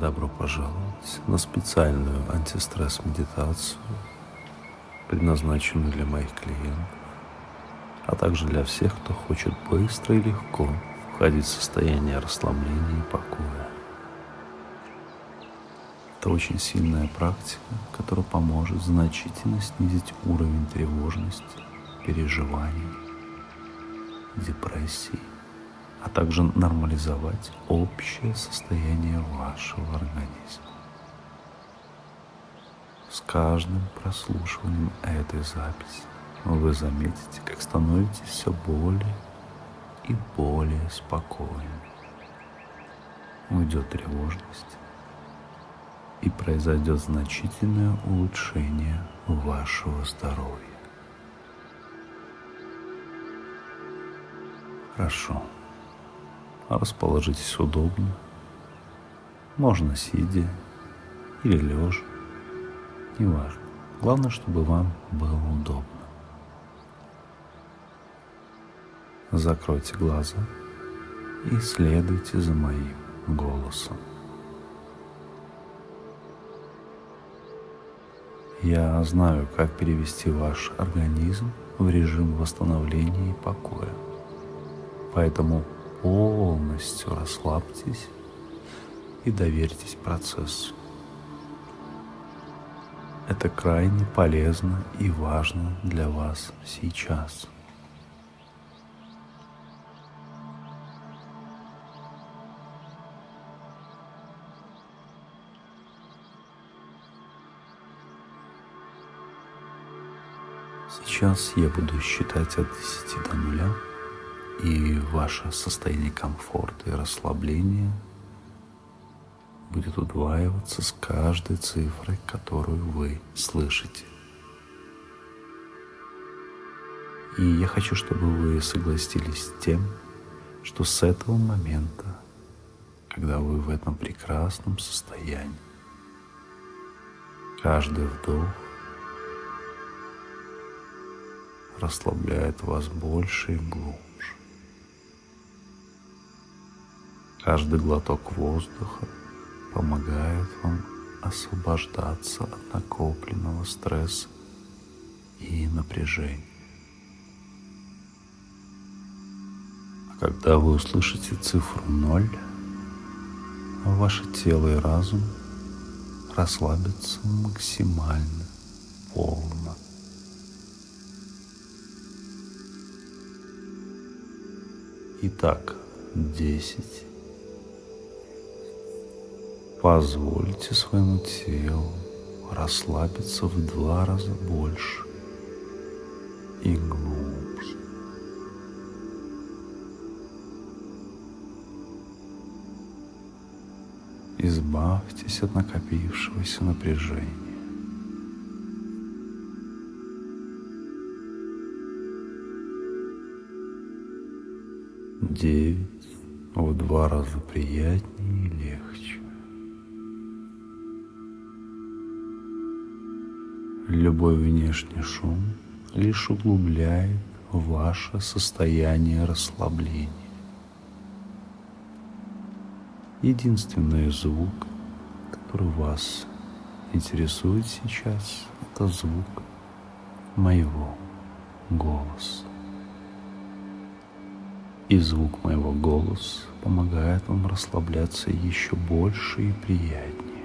Добро пожаловать на специальную антистресс-медитацию, предназначенную для моих клиентов, а также для всех, кто хочет быстро и легко входить в состояние расслабления и покоя. Это очень сильная практика, которая поможет значительно снизить уровень тревожности, переживаний, депрессии, а также нормализовать общее состояние вашего организма. С каждым прослушиванием этой записи вы заметите, как становитесь все более и более спокойным. Уйдет тревожность, и произойдет значительное улучшение вашего здоровья. Хорошо. Расположитесь удобно. Можно сидя или лежа. Неважно. Главное, чтобы вам было удобно. Закройте глаза и следуйте за моим голосом. Я знаю, как перевести ваш организм в режим восстановления и покоя. Поэтому полностью расслабьтесь и доверьтесь процессу. Это крайне полезно и важно для вас сейчас. Сейчас я буду считать от 10 до нуля, и ваше состояние комфорта и расслабления будет удваиваться с каждой цифрой, которую вы слышите. И я хочу, чтобы вы согласились с тем, что с этого момента, когда вы в этом прекрасном состоянии, каждый вдох расслабляет вас больше и глубже. Каждый глоток воздуха помогает вам освобождаться от накопленного стресса и напряжения. А когда вы услышите цифру ноль, ваше тело и разум расслабятся максимально, полно. Итак, десять. Позвольте своему телу расслабиться в два раза больше и глубже. Избавьтесь от накопившегося напряжения. девять в два раза приятнее и легче. Любой внешний шум лишь углубляет ваше состояние расслабления. Единственный звук, который вас интересует сейчас, это звук моего голоса и звук моего голоса помогает вам расслабляться еще больше и приятнее.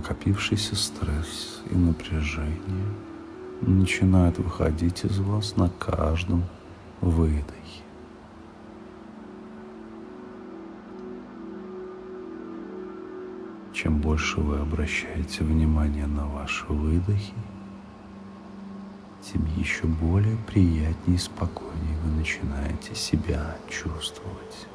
Накопившийся стресс и напряжение начинают выходить из вас на каждом выдохе. Чем больше вы обращаете внимание на ваши выдохи, тем еще более приятнее и спокойнее вы начинаете себя чувствовать.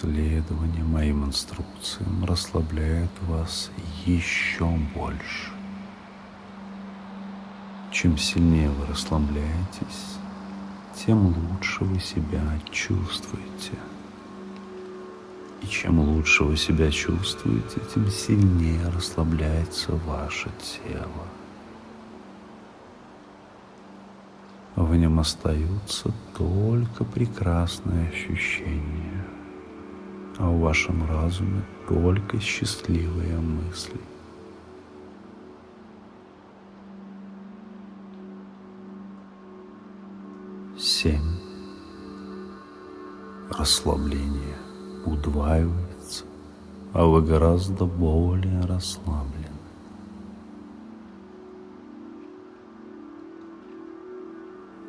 Следование моим инструкциям расслабляет вас еще больше. Чем сильнее вы расслабляетесь, тем лучше вы себя чувствуете. И чем лучше вы себя чувствуете, тем сильнее расслабляется ваше тело. В нем остаются только прекрасные ощущения, а в вашем разуме только счастливые мысли. Семь. Расслабление удваивается, а вы гораздо более расслаблены.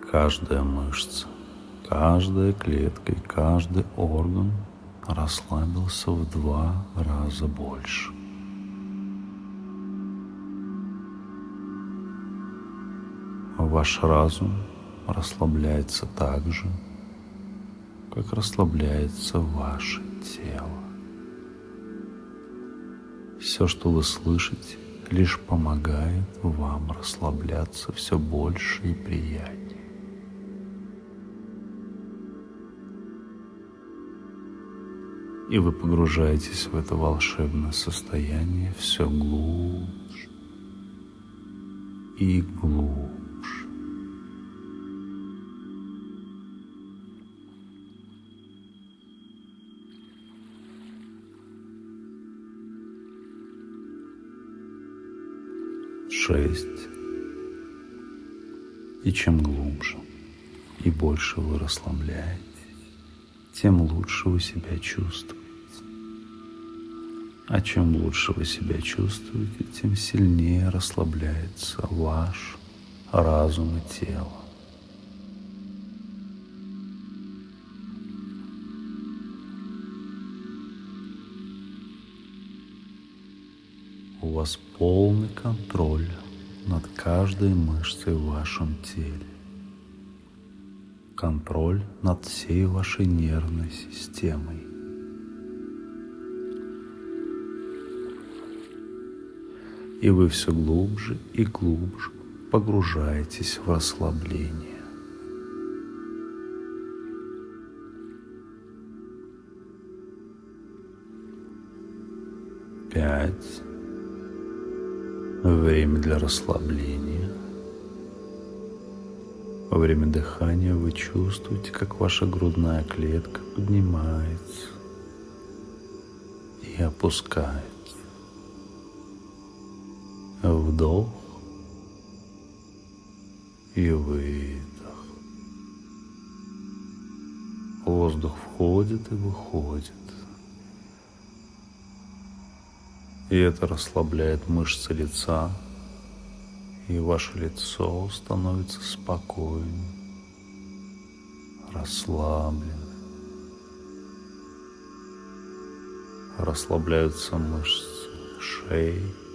Каждая мышца, каждая клетка и каждый орган расслабился в два раза больше. Ваш разум расслабляется так же, как расслабляется ваше тело. Все, что вы слышите, лишь помогает вам расслабляться все больше и приятнее. И вы погружаетесь в это волшебное состояние все глубже и глубже. шесть. И чем глубже и больше вы расслабляетесь, тем лучше вы себя чувствуете. А чем лучше вы себя чувствуете, тем сильнее расслабляется ваш разум и тело. У вас полный контроль над каждой мышцей в вашем теле. Контроль над всей вашей нервной системой. И вы все глубже и глубже погружаетесь в расслабление. Пять. Время для расслабления. Во время дыхания вы чувствуете, как ваша грудная клетка поднимается и опускается. Вдох и выдох. Воздух входит и выходит. И это расслабляет мышцы лица, и ваше лицо становится спокойным, расслабленным. Расслабляются мышцы шеи,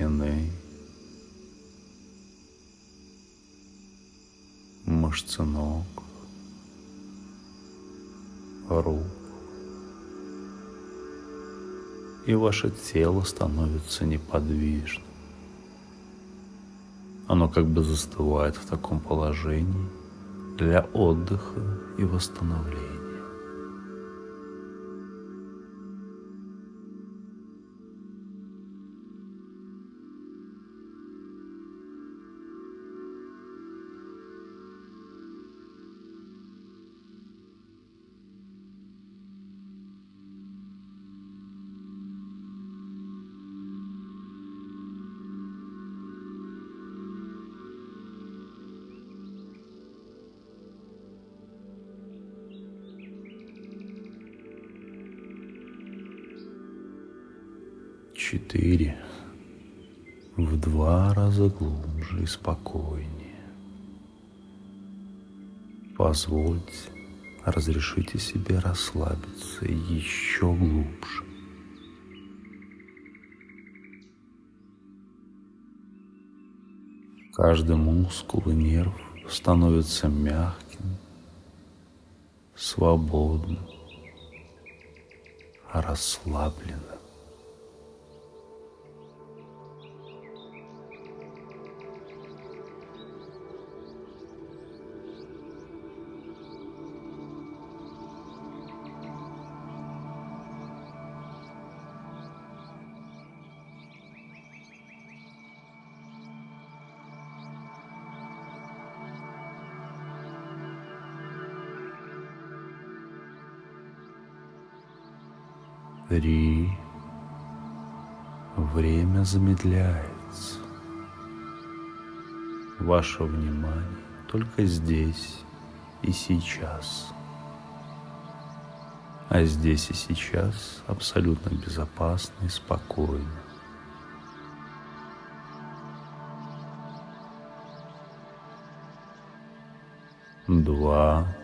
спины, мышцы ног, рук и ваше тело становится неподвижным. Оно как бы застывает в таком положении для отдыха и восстановления. Четыре, в два раза глубже и спокойнее. Позвольте, разрешите себе расслабиться еще глубже. Каждый мускул и нерв становится мягким, свободным, расслабленным. Три. Время замедляется. Ваше внимание только здесь и сейчас. А здесь и сейчас абсолютно безопасно и спокойно. Два.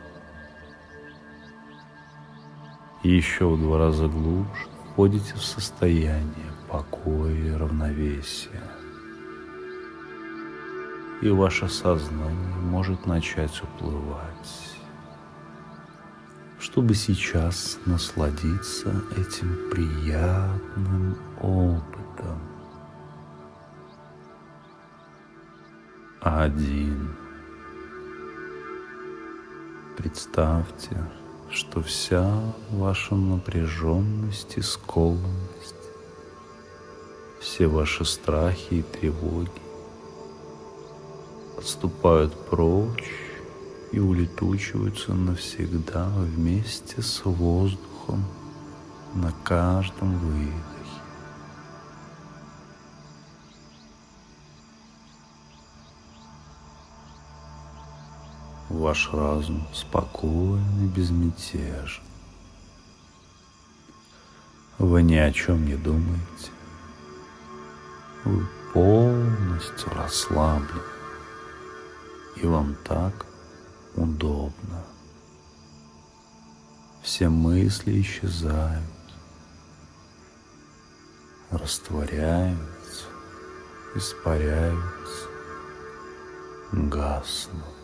Еще в два раза глубже входите в состояние покоя и равновесия. И ваше сознание может начать уплывать, чтобы сейчас насладиться этим приятным опытом. Один. Представьте, что вся ваша напряженность и скованность, все ваши страхи и тревоги отступают прочь и улетучиваются навсегда вместе с воздухом на каждом выдохе. Ваш разум спокоен и безмятежен. Вы ни о чем не думаете. Вы полностью расслаблены. И вам так удобно. Все мысли исчезают, растворяются, испаряются, гаснут.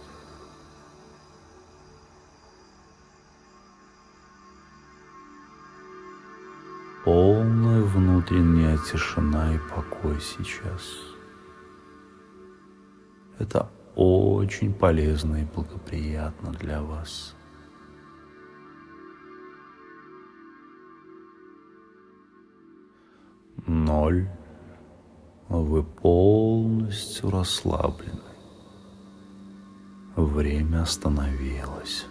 Полная внутренняя тишина и покой сейчас. Это очень полезно и благоприятно для вас. Ноль. Вы полностью расслаблены. Время остановилось.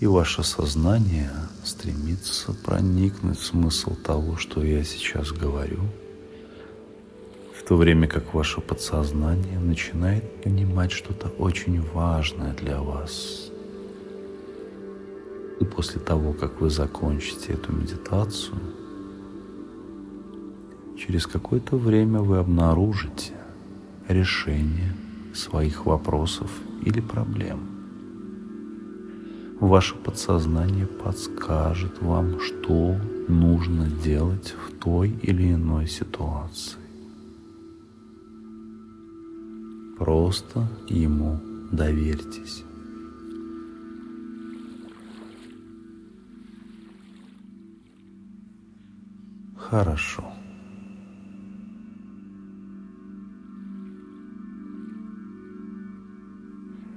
И ваше сознание стремится проникнуть в смысл того, что я сейчас говорю, в то время как ваше подсознание начинает понимать что-то очень важное для вас. И после того, как вы закончите эту медитацию, через какое-то время вы обнаружите решение своих вопросов или проблем – Ваше подсознание подскажет вам, что нужно делать в той или иной ситуации. Просто ему доверьтесь. Хорошо.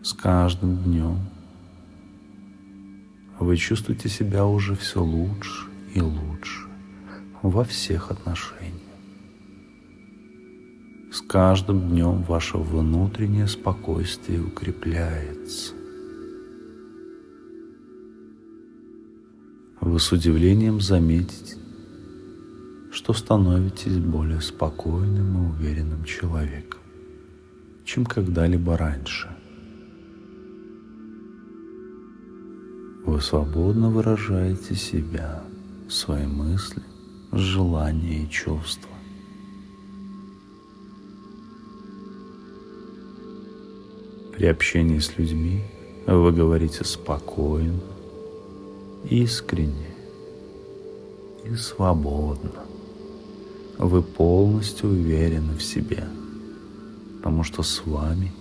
С каждым днем вы чувствуете себя уже все лучше и лучше во всех отношениях. С каждым днем ваше внутреннее спокойствие укрепляется. Вы с удивлением заметите, что становитесь более спокойным и уверенным человеком, чем когда-либо раньше – Вы свободно выражаете себя, свои мысли, желания и чувства. При общении с людьми вы говорите спокойно, искренне и свободно. Вы полностью уверены в себе, потому что с вами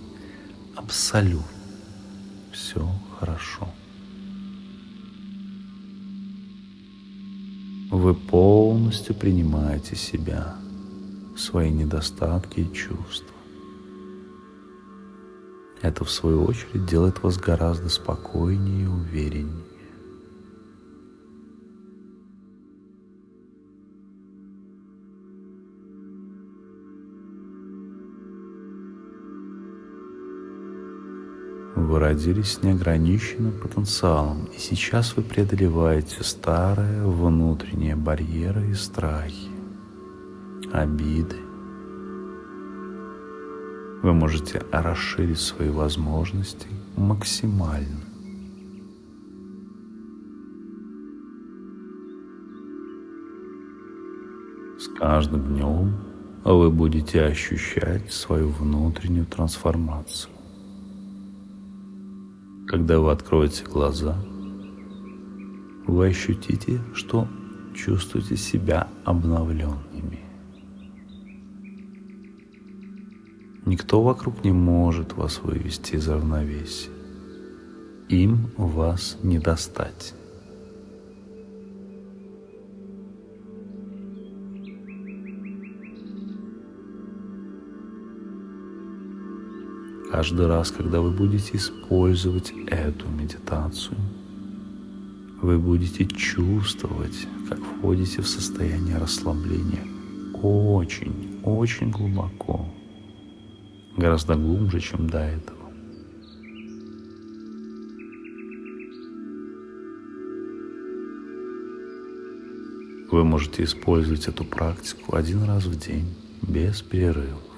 абсолютно все хорошо. Вы полностью принимаете себя, свои недостатки и чувства. Это, в свою очередь, делает вас гораздо спокойнее и увереннее. Вы родились с неограниченным потенциалом, и сейчас вы преодолеваете старые внутренние барьеры и страхи, обиды. Вы можете расширить свои возможности максимально. С каждым днем вы будете ощущать свою внутреннюю трансформацию. Когда вы откроете глаза, вы ощутите, что чувствуете себя обновленными. Никто вокруг не может вас вывести из равновесия. Им вас не достать. Каждый раз, когда вы будете использовать эту медитацию, вы будете чувствовать, как входите в состояние расслабления очень, очень глубоко, гораздо глубже, чем до этого. Вы можете использовать эту практику один раз в день без перерыва.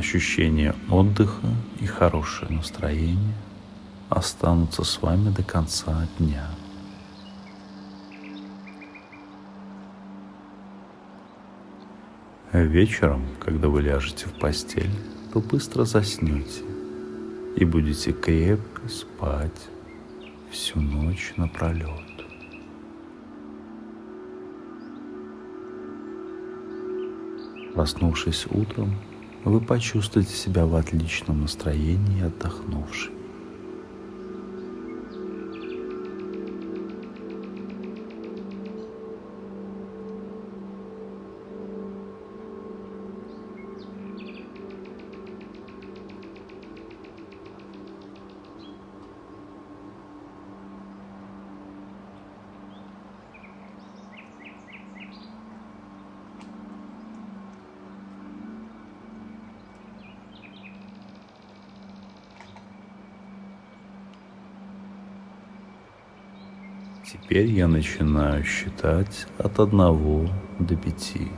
Ощущение отдыха и хорошее настроение останутся с вами до конца дня. Вечером, когда вы ляжете в постель, то быстро заснете и будете крепко спать всю ночь напролет. Проснувшись утром, вы почувствуете себя в отличном настроении отдохнувшим. Теперь я начинаю считать от одного до пяти.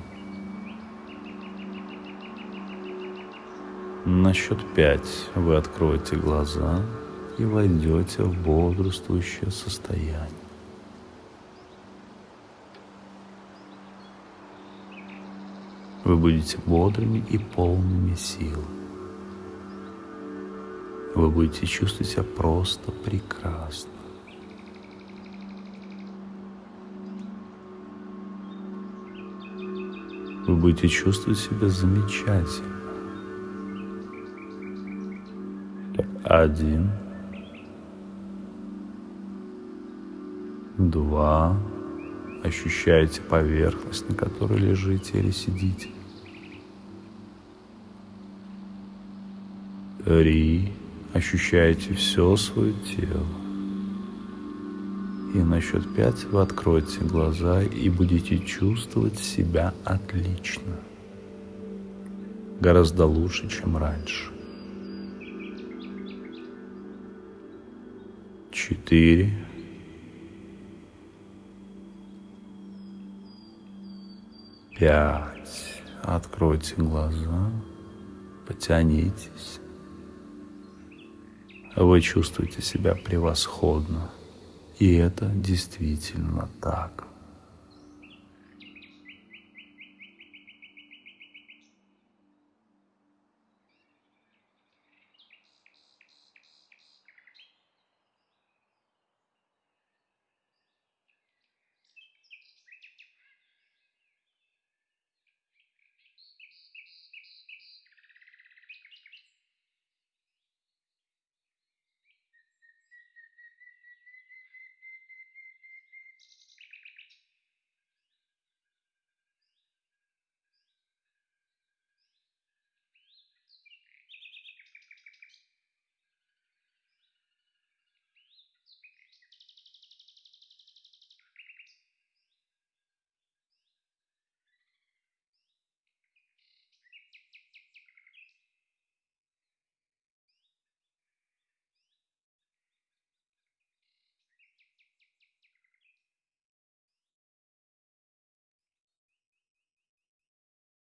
На счет пять вы откроете глаза и войдете в бодрствующее состояние. Вы будете бодрыми и полными сил. Вы будете чувствовать себя просто прекрасно. Вы будете чувствовать себя замечательно. Один, два, ощущаете поверхность, на которой лежите или сидите. Три, ощущаете все свое тело. И на счет пять вы откроете глаза и будете чувствовать себя отлично. Гораздо лучше, чем раньше. Четыре. Пять. Откройте глаза, потянитесь. Вы чувствуете себя превосходно. И это действительно так.